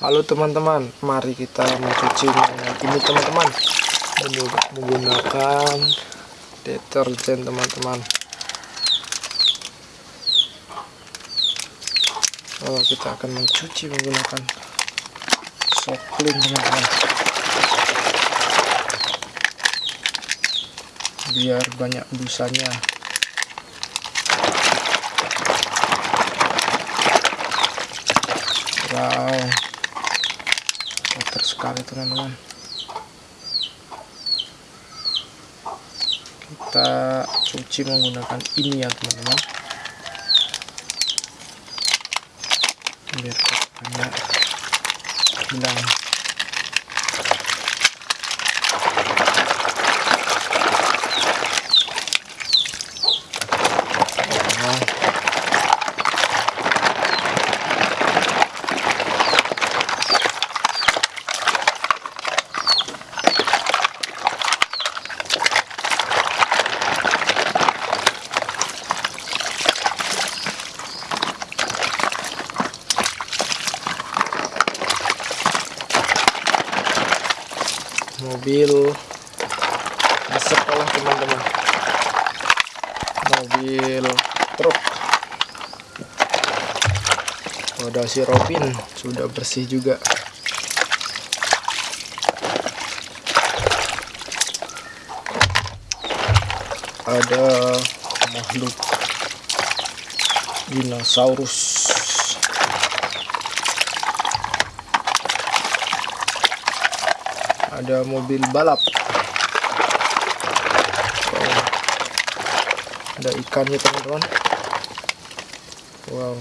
Halo teman-teman, mari kita mencuci ini teman-teman menggunakan deterjen teman-teman. Oh, kita akan mencuci menggunakan soklin teman-teman. Biar banyak busanya. Wow kotor sekali teman-teman. Kita cuci menggunakan ini ya teman-teman. Biar kotornya hilang mobil. Sekolah teman-teman. Mobil truk. Wadah si Robin sudah bersih juga. Ada makhluk dinosaurus ada mobil balap. Ada ikannya teman-teman. Wow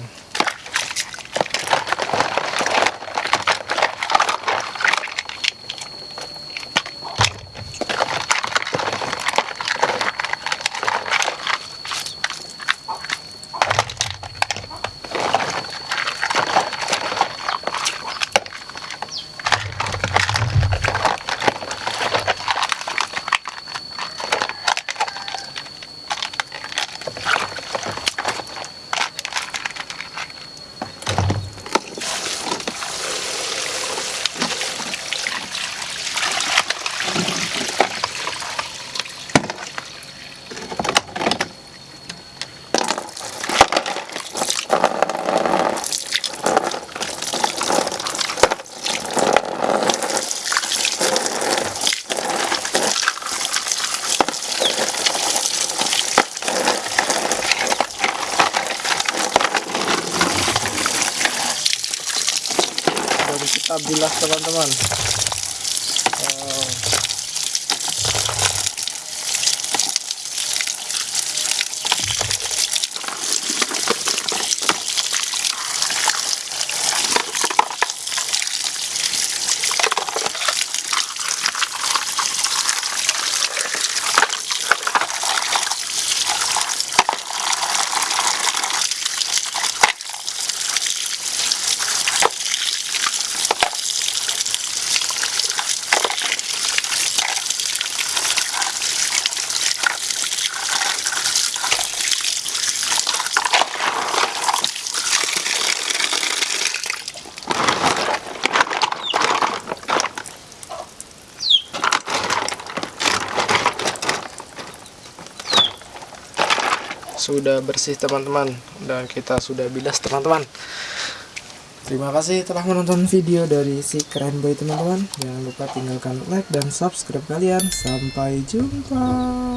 kita bilas teman-teman sudah bersih teman-teman. Dan kita sudah bilas teman-teman. Terima kasih telah menonton video dari si keren boy teman-teman. Jangan lupa tinggalkan like dan subscribe kalian. Sampai jumpa